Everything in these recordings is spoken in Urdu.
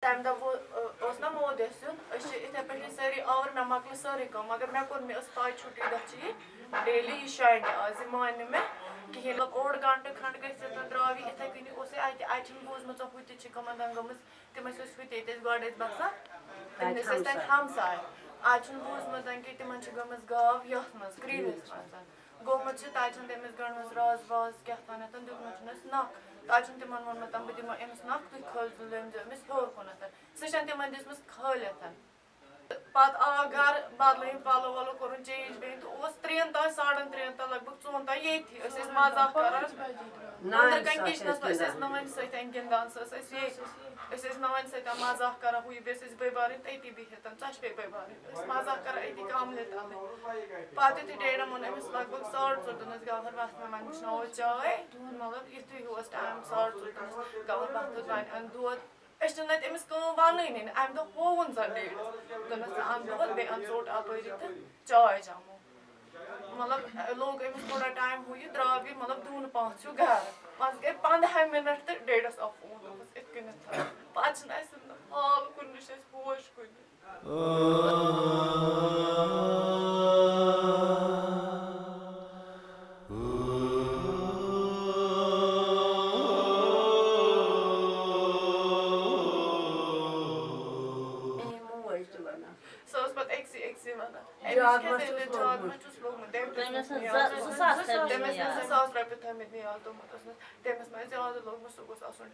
تمہِ دۄہ وو- ٲ- اوس نا مود یَسُن أسۍ چھِ یِتھَے پٲٹھۍ سٲری آوُر مےٚ مۄکلٲے سٲرٕے کٲم مگر مےٚ کوٚر مےٚ ٲس پاے چھُٹی دۄہ چھِ یہِ ڈیلی یہِ شاینہِ آز یہِ مانہِ نہٕ مےٚ کِہیٖنۍ مطلب اوٚڑ گنٛٹہٕ کھنٛڈ گٔژھِتھ درٛاو یہِ یِتھَے کٔنی اوس یہِ اَتہِ اَتہِ چھُنہٕ بوٗزمُت ہُہ تہِ چھِ کٕمَن گٔمٕژ تِم ٲسۍ أسۍ ہُتہِ ییٚتہِ ٲسۍ گۄڈٕ ٲسۍ بَسان تِم ٲسۍ أسۍ تَتہِ ہمساے۔ اَز چھُنہٕ بوٗزمُت کہِ تِمن چھِ گٔمٕژ گاو یَتھ منٛز کرٛیٖلِس منٛز۔ گوٚمُت چھُ تَتہِ چھُنہٕ تٔمِس گٔنٛڈمٕژ راز واز کیٛاہ تانٮ۪تھ دیُتمُت چھُنَس نَکھ۔ تَتہِ چھُنہٕ تِمن ووٚنمُت بہٕ دِمو أمِس نَکھ تُہۍ کھٲلۍ لٲمۍزیو أمِس ہیوٚر کُنَتھ۔ سُہ چھَنہٕ تِمن دِژمٕژ کھٲلِتھ۔ پَتہٕ آو گرٕ بدلٲیِن پَلو وَلو کوٚرُن چینٛج بیٚیہِ تہٕ اوس ترٛٮ۪ن تام ساڑن ترٛٮ۪ن تام لگ بگ ژوٚن تام ییٚتھی أسۍ ٲسۍ مزاق کران. أنٛدرٕ کَنۍ کِچنَس منٛز أسۍ ٲسۍ نانہِ سۭتۍ گِنٛدان سۄ ٲس اَسہِ ییٚتہِ أسۍ ٲسۍ نانہِ سۭتۍ مزاق کران ہُہ یہِ بیٚیہِ ٲسۍ أسۍ بٲے بارٕنۍ تٔتی بِہِتھ ژۄشوَے بٲے بارٕنۍ أسۍ مزاق کران أتی کملہِ تَلٕے پَتہٕ یُتھُے ڈیڈَن ووٚن أمِس لگ بگ ساڑ ژور دوٚپنَس گَوہر وَتھ مےٚ وۄنۍ وٕشناوو چاے مطلب یُتھُے ہیوٗ اوس ٹایم ساڑ ژور دوٚپنَس گَوہر وَتھ وۄنۍ اَن دۄد أسۍ چھِنہٕ اَتہِ أمِس کٲم وَنٲنی نہٕ اَمہِ دۄہ ہووُن زَن بیٚیہِ ژوٚٹ اَپٲری تہٕ چاے چٮ۪مو مطلب لوگ أمِس تھوڑا ٹایم ہُہ یہِ درٛاو یہِ مطلب دوٗنہٕ پانٛژھ ہیوٗ گرٕ پَتہٕ گٔے پنٛدہاے مِنَٹ تہٕ ڈیڈَس آو فون دوٚپُس یِتھ کٔنٮ۪تھ پَتہٕ چھِنہٕ اَسہِ حال کُنہِ نہٕ چھِ اَسہِ ہوش کُنہِ eczemalarına. Sos bak eksi eksi mana. Diagnostik diagnostik olmuş. Demes sas demes sas rapid tamid ni aldım. Demes mes ziyade olmuş sogus asun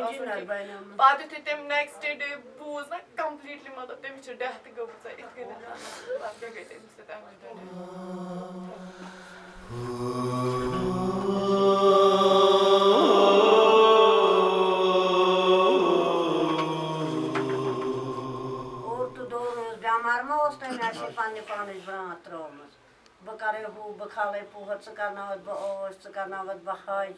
asun. Badı tetem next day buz na completely matlab demiş death gobsa itkin. Bak gayet demiş demiş. اوس بٮ۪مار ما اوس تٔمۍ اَسہِ پنٛنہِ پانٕچ برٛانٛتھ ترٛٲومٕژ بہٕ کَرَے ہُہ بہٕ کھالَے پوہَر ژٕ کَرناوَتھ بہٕ ٲش ژٕ کَرناوَتھ بہٕ حج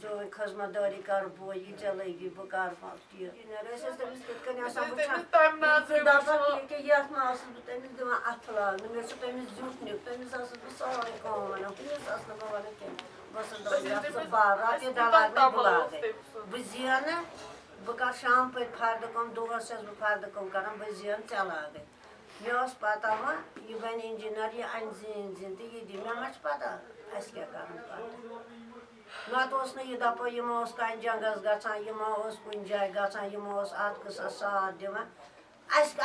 چٲنۍ خٔذمت دٲری کَرٕ بہٕ یہِ ژےٚ لٔگی بہٕ کَرٕ پَتہٕ یہِ أسۍ ٲسۍ تٔمِس تِتھ کٔنۍ آسان أسۍ تٔمِس نظرِ دَپان. ییٚکیٛاہ یَتھ ما ٲسٕس بہٕ تٔمِس دِوان اَتھٕ لاگنہٕ مےٚ چھُ تٔمِس زیُٹھ نیُک تٔمِس ٲسٕس بہٕ سٲرٕے کٲم وَنان ہُمِس ٲس نہٕ بہٕ وَنان کیٚنٛہہ بہٕ ٲسٕس دَپان یَتھ ژٕ بَر رۄپیہِ دَہ لاگنَے بہٕ لاگَے بہٕ زینہٕ بہٕ کَرٕ شام پٔتۍ فردٕ کٲم دۄہَس چھَس بہٕ فردٕ کٲم کَران بہٕ زینہٕ ژےٚ لاگَے مےٚ ٲس پَتہ وۄنۍ یہِ بَنہِ اِنجیٖنَر یہِ اَنہِ زیٖنۍ زیٖنۍ تہٕ یہِ دِ مےٚ ما چھِ پَتہ اَسہِ کیٛاہ کَرُن پَتہٕ نَتہٕ اوس نہٕ یہِ دَپو یِمو اوس کَنہِ جنٛگَس گژھان یِمو اوس کُنہِ جایہِ گژھان یِمو اوس اَتھ قٕصَس ساتھ دِوان اَسہِ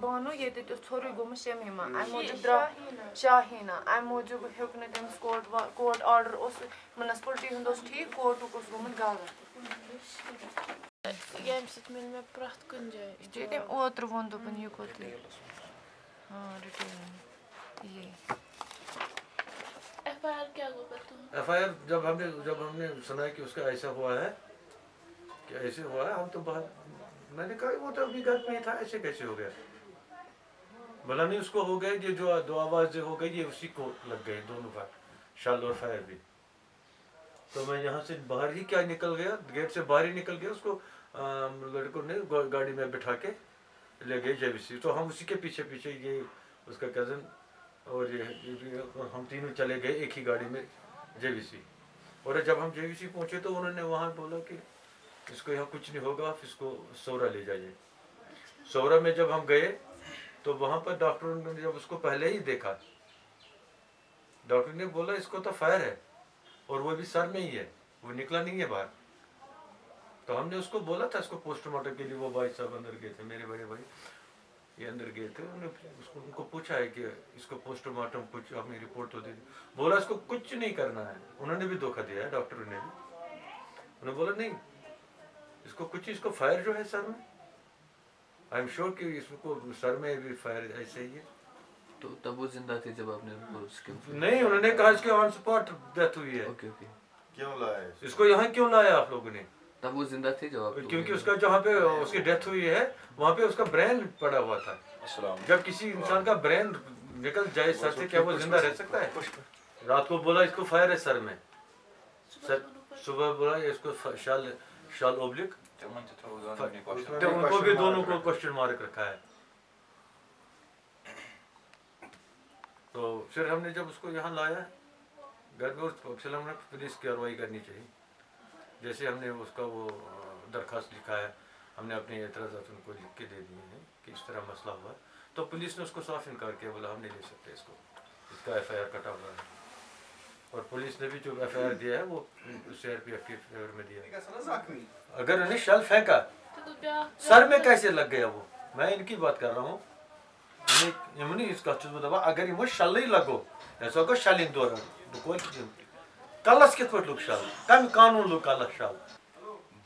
بانو یہ اوس ژھوٚرُے گوٚمُت شمیٖما اَمہِ موٗجوٗب درٛاو شاہیٖنا اَمہِ موٗجوٗب ہیوٚک نہٕ تٔمِس کوٹ کوٹ آرڈر اوس مُنسپٕلٹی ہُنٛد اوس ٹھیٖک کوٹُک اوس گوٚمُت غلط ییٚمہِ سۭتۍ مِل مےٚ پرٛٮ۪تھ کُنہِ جایہِ اوترٕ ووٚن دوٚپُن یہِ ہاں یہِ۔ ایف آئی آر کیا ایف آئی آر جب ہم نے جب ہم نے سنا کہ اس کا ایسا ہوا ہے کہ ایسے ہوا ہے ہم تو باہر میں نے کہا وہ تو ابھی گھر پہ ہی تھا ایسے کیسے ہو گیا؟ بلا نہیں اس کو ہو گئے یہ جو دو آواز ہو گئی یہ اسی کو لگ گئے دونوں کا شال اور فائر بھی۔ تو میں یہاں سے باہر ہی کیا نکل گیا گیٹ سے باہر ہی نکل گیا اس کو لڑکوں نے گاڑی میں بٹھا کے۔ لے گئے جے سی۔ تو ہم اسی کے پیچھے پیچھے یہ اس کا کزن اور یہ ہم تینوں چلے گئے ایک ہی گاڑی میں جے وی سی۔ اور جب ہم جے وی سی پہنچے تو انہوں نے وہاں بولا کہ اس کو یہاں کچھ نہیں ہوگا، آپ اس کو سورا لے جائیے۔ سورا میں جب ہم گئے تو وہاں پر ڈاکٹروں نے جب اس کو پہلے ہی دیکھا، ڈاکٹر نے بولا اس کو تو فائر ہے اور وہ بھی سر میں ہی ہے، وہ نکلا نہیں ہے باہر۔ تو ہم نے اس کو بولا تھا اس کو پوسٹ مارٹم کے لیے وہ بھائی صاحب اندر گئے تھے میرے بڑے بھائی یہ اندر گئے تھے انہوں نے اس کو ان کو پوچھا ہے کہ اس کو پوسٹ مارٹم کچھ اپنی رپورٹ تو دے دی۔ بولا اس کو کچھ نہیں کرنا ہے۔ انہوں نے بھی دھوکہ دیا ہے ڈاکٹروں نے بھی۔ انہوں نے بولا نہیں اس کو کچھ اس کو فائر جو ہے سر میں آئی ایم شیور کہ اس کو سر میں بھی فائر ایسے ہی ہے۔ تو تب وہ زندہ تھے جب آپ نے نہیں انہوں نے کہا اس کے آن اسپاٹ ڈیتھ ہوئی ہے۔ Okay okay. کیوں لائے اس کو یہاں کیوں لایا آپ لوگوں نے؟ تب وہ زندہ تھے جو کیونکہ اس کا جہاں پہ اس کی ڈیتھ ہوئی ہے وہاں پہ اس کا برین پڑا ہوا تھا۔ جب کسی انسان کا برین نکل جائے سر سے کیا وہ زندہ رہ سکتا ہے؟ رات کو بولا اس کو فائر ہے سر میں۔ صبح بولا اس کو شال شال اوبلک ان کو بھی دونوں کو کوشچن مارک رکھا ہے۔ تو پھر ہم نے جب اس کو یہاں لایا گھر میں پھر ہم نے پولیس کی کاروائی کرنی چاہیے۔ جیسے ہم نے اس کا وہ درخواست لکھا ہے ہم نے اپنے اعتراضات ان کو لکھ کے دے دیے ہیں کہ اس طرح مسئلہ ہوا تو پولیس نے اس کو صاف انکار کیا بولا ہم نہیں لے سکتے اس کو۔ اس کا ایف آئی آر کٹا ہوا ہے۔ اور پولیس نے بھی جو ایف آئی آر دیا ہے وہ سی آر پی ایف کے فیور میں دیا اگر انہیں شل پھینکا سر میں کیسے لگ گیا وہ؟ میں ان کی بات کر رہا ہوں۔ یمنی اس کا چیز اگر وہ شل ہی لگو ایسا ہوگا شل ان دوران کلس کت پہ لوگ شل کم قانون لوگ کلس شل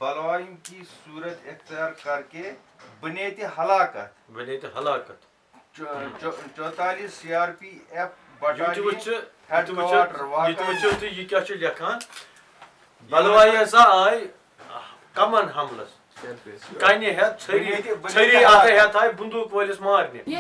بلائم کی صورت اختیار کر کے بنیت ہلاکت۔ بنیت ہلاکت۔ چوتالیس سی آر پی ایف یہ کیا لکھان؟ بلوائی ہسا آئی کمن حملس۔ بندوق ہیٚتھ چھری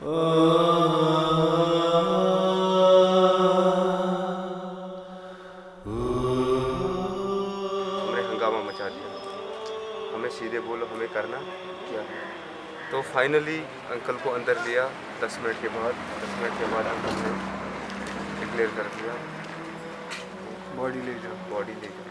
نے ہنگامہ مچا دیا۔ ہمیں سیدھے بولو، ہمیں کرنا کیا تو فائنلی انکل کو اندر لیا۔ دس منٹ کے بعد، دس منٹ کے بعد انکل نے ڈکلیئر کر دیا۔ باڈی لے جاؤ۔ باڈی لے جاؤ۔